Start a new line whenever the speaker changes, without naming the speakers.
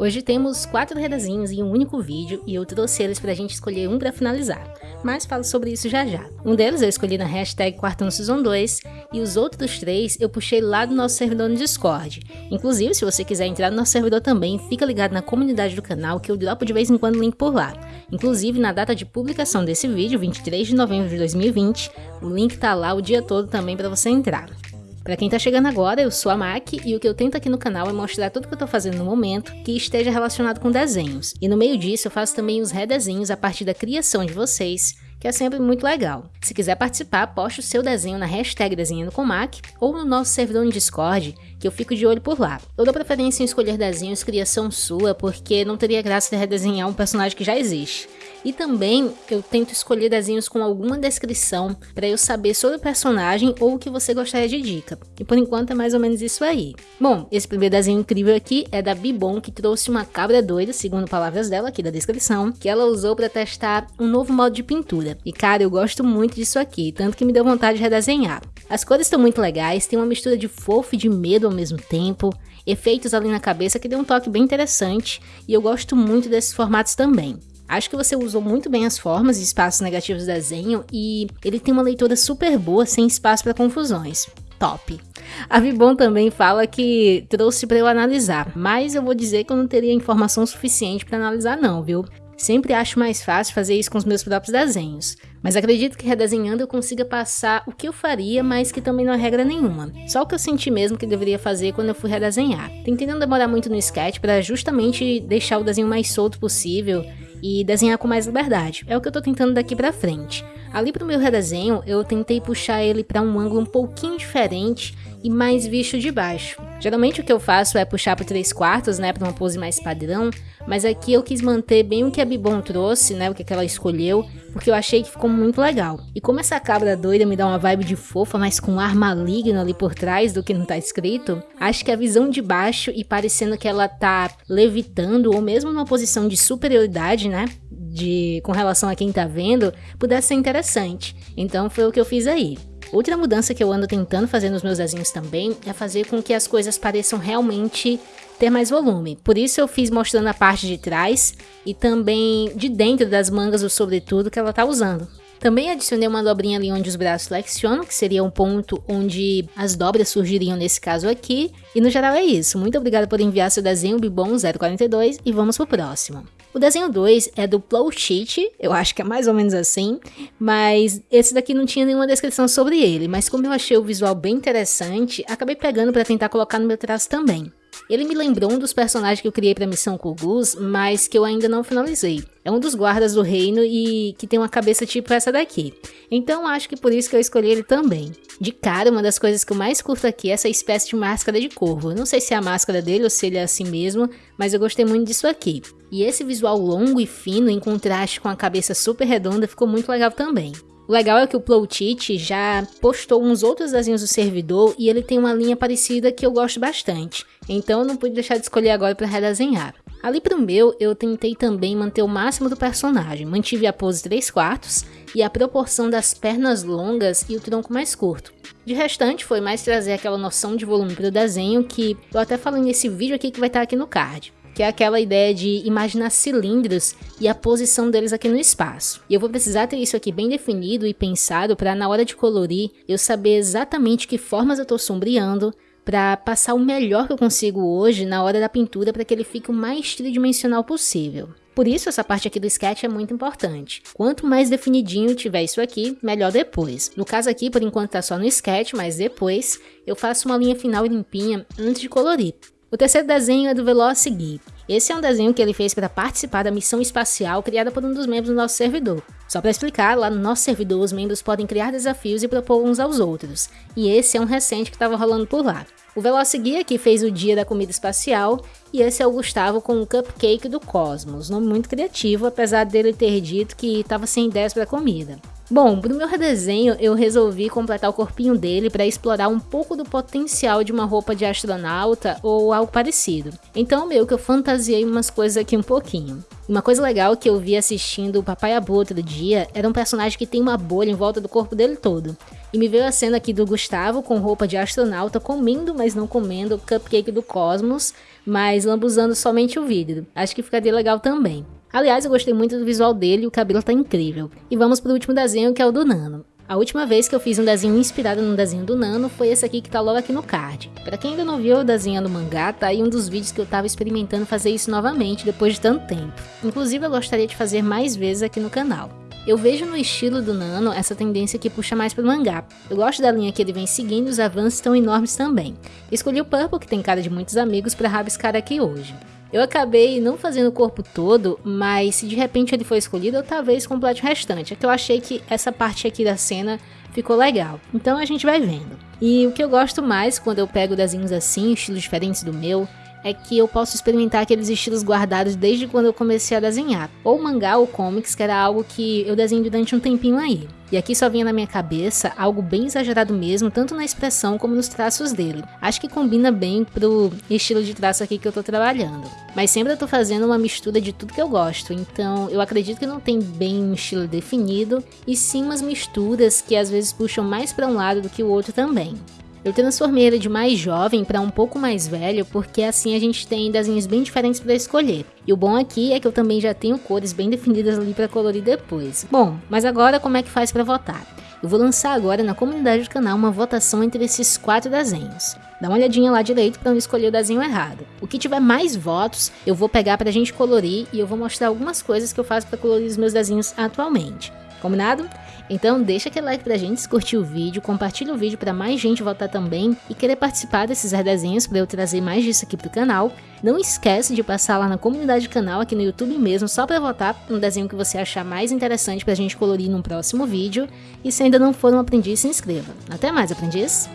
Hoje temos quatro redazinhos em um único vídeo e eu trouxe eles pra gente escolher um pra finalizar, mas falo sobre isso já já. Um deles eu escolhi na hashtag Quartão Season 2 e os outros três eu puxei lá do nosso servidor no Discord. Inclusive, se você quiser entrar no nosso servidor também, fica ligado na comunidade do canal que eu dropo de vez em quando link por lá. Inclusive, na data de publicação desse vídeo, 23 de novembro de 2020, o link tá lá o dia todo também para você entrar. Para quem tá chegando agora, eu sou a Mac e o que eu tento aqui no canal é mostrar tudo que eu tô fazendo no momento que esteja relacionado com desenhos. E no meio disso eu faço também os redesenhos a partir da criação de vocês, que é sempre muito legal. Se quiser participar, poste o seu desenho na hashtag Desenhando com Mac ou no nosso servidor no Discord, que eu fico de olho por lá. Eu dou preferência em escolher desenhos criação sua, porque não teria graça de redesenhar um personagem que já existe. E também eu tento escolher desenhos com alguma descrição para eu saber sobre o personagem ou o que você gostaria de dica. E por enquanto é mais ou menos isso aí. Bom, esse primeiro desenho incrível aqui é da Bibon, que trouxe uma cabra doida, segundo palavras dela aqui da descrição, que ela usou para testar um novo modo de pintura. E cara, eu gosto muito disso aqui, tanto que me deu vontade de redesenhar. As cores estão muito legais, tem uma mistura de fofo e de medo ao mesmo tempo, efeitos ali na cabeça que deu um toque bem interessante, e eu gosto muito desses formatos também. Acho que você usou muito bem as formas e espaços negativos do desenho e ele tem uma leitura super boa, sem espaço para confusões. Top! A Vibon também fala que trouxe para eu analisar, mas eu vou dizer que eu não teria informação suficiente para analisar não, viu? Sempre acho mais fácil fazer isso com os meus próprios desenhos, mas acredito que redesenhando eu consiga passar o que eu faria, mas que também não é regra nenhuma. Só o que eu senti mesmo que deveria fazer quando eu fui redesenhar. Tentei não demorar muito no sketch para justamente deixar o desenho mais solto possível e desenhar com mais liberdade. É o que eu tô tentando daqui pra frente. Ali pro meu redesenho, eu tentei puxar ele para um ângulo um pouquinho diferente e mais visto de baixo. Geralmente o que eu faço é puxar para 3 quartos, né, para uma pose mais padrão, mas aqui eu quis manter bem o que a Bibon trouxe, né, o que ela escolheu, porque eu achei que ficou muito legal. E como essa cabra doida me dá uma vibe de fofa, mas com um ar maligno ali por trás do que não tá escrito, acho que a visão de baixo e parecendo que ela tá levitando ou mesmo numa posição de superioridade, né, de com relação a quem tá vendo, pudesse ser interessante. Então foi o que eu fiz aí. Outra mudança que eu ando tentando fazer nos meus desenhos também é fazer com que as coisas pareçam realmente ter mais volume. Por isso eu fiz mostrando a parte de trás e também de dentro das mangas o sobretudo que ela tá usando. Também adicionei uma dobrinha ali onde os braços flexionam, que seria um ponto onde as dobras surgiriam nesse caso aqui. E no geral é isso. Muito obrigada por enviar seu desenho Bibon 042 e vamos pro próximo. O desenho 2 é do Plow Sheet, eu acho que é mais ou menos assim, mas esse daqui não tinha nenhuma descrição sobre ele, mas como eu achei o visual bem interessante, acabei pegando para tentar colocar no meu traço também. Ele me lembrou um dos personagens que eu criei para a missão Kugus, mas que eu ainda não finalizei. É um dos guardas do reino e que tem uma cabeça tipo essa daqui. Então acho que por isso que eu escolhi ele também. De cara, uma das coisas que eu mais curto aqui é essa espécie de máscara de corvo. não sei se é a máscara dele ou se ele é assim mesmo, mas eu gostei muito disso aqui. E esse visual longo e fino em contraste com a cabeça super redonda ficou muito legal também. O legal é que o Plowtit já postou uns outros desenhos do servidor e ele tem uma linha parecida que eu gosto bastante, então eu não pude deixar de escolher agora para redesenhar. Ali pro meu, eu tentei também manter o máximo do personagem, mantive a pose 3 quartos e a proporção das pernas longas e o tronco mais curto. De restante, foi mais trazer aquela noção de volume pro desenho que eu até falei nesse vídeo aqui que vai estar aqui no card que é aquela ideia de imaginar cilindros e a posição deles aqui no espaço. E eu vou precisar ter isso aqui bem definido e pensado para na hora de colorir eu saber exatamente que formas eu estou sombreando para passar o melhor que eu consigo hoje na hora da pintura para que ele fique o mais tridimensional possível. Por isso essa parte aqui do sketch é muito importante. Quanto mais definidinho tiver isso aqui, melhor depois. No caso aqui, por enquanto tá só no sketch, mas depois eu faço uma linha final limpinha antes de colorir. O terceiro desenho é do Velocigui. Esse é um desenho que ele fez para participar da missão espacial criada por um dos membros do nosso servidor. Só para explicar, lá no nosso servidor os membros podem criar desafios e propor uns aos outros, e esse é um recente que estava rolando por lá. O Velocigui aqui fez o dia da comida espacial, e esse é o Gustavo com o Cupcake do Cosmos, nome muito criativo, apesar dele ter dito que estava sem ideias para comida. Bom, pro meu redesenho eu resolvi completar o corpinho dele para explorar um pouco do potencial de uma roupa de astronauta ou algo parecido. Então meio que eu fantasiei umas coisas aqui um pouquinho. Uma coisa legal que eu vi assistindo o Papai Abu outro dia era um personagem que tem uma bolha em volta do corpo dele todo. E me veio a cena aqui do Gustavo com roupa de astronauta comendo, mas não comendo cupcake do Cosmos, mas lambuzando somente o vidro. Acho que ficaria legal também. Aliás, eu gostei muito do visual dele o cabelo tá incrível. E vamos pro último desenho que é o do Nano. A última vez que eu fiz um desenho inspirado no desenho do Nano foi esse aqui que tá logo aqui no card. Para quem ainda não viu o desenho do mangá, tá aí um dos vídeos que eu tava experimentando fazer isso novamente depois de tanto tempo. Inclusive eu gostaria de fazer mais vezes aqui no canal. Eu vejo no estilo do Nano essa tendência que puxa mais pro mangá. Eu gosto da linha que ele vem seguindo e os avanços estão enormes também. Escolhi o Purple, que tem cara de muitos amigos, para rabiscar aqui hoje. Eu acabei não fazendo o corpo todo, mas se de repente ele for escolhido, eu talvez complete o restante. É que eu achei que essa parte aqui da cena ficou legal. Então a gente vai vendo. E o que eu gosto mais quando eu pego desenhos assim, estilos diferentes do meu, é que eu posso experimentar aqueles estilos guardados desde quando eu comecei a desenhar, ou mangá ou comics, que era algo que eu desenho durante um tempinho aí. E aqui só vinha na minha cabeça algo bem exagerado mesmo, tanto na expressão como nos traços dele. Acho que combina bem pro estilo de traço aqui que eu tô trabalhando. Mas sempre eu tô fazendo uma mistura de tudo que eu gosto, então eu acredito que não tem bem um estilo definido, e sim umas misturas que às vezes puxam mais para um lado do que o outro também. Eu transformei ele de mais jovem para um pouco mais velho, porque assim a gente tem desenhos bem diferentes para escolher. E o bom aqui é que eu também já tenho cores bem definidas ali para colorir depois. Bom, mas agora como é que faz para votar? Eu vou lançar agora na comunidade do canal uma votação entre esses quatro desenhos. Dá uma olhadinha lá direito para não escolher o desenho errado. O que tiver mais votos, eu vou pegar para a gente colorir e eu vou mostrar algumas coisas que eu faço para colorir os meus desenhos atualmente. Combinado? Então deixa aquele like pra gente, se curtir o vídeo, compartilha o vídeo para mais gente votar também e querer participar desses redesenhos para eu trazer mais disso aqui pro canal. Não esquece de passar lá na comunidade do canal, aqui no YouTube mesmo, só para votar no desenho que você achar mais interessante pra gente colorir no próximo vídeo. E se ainda não for um aprendiz, se inscreva. Até mais, aprendiz!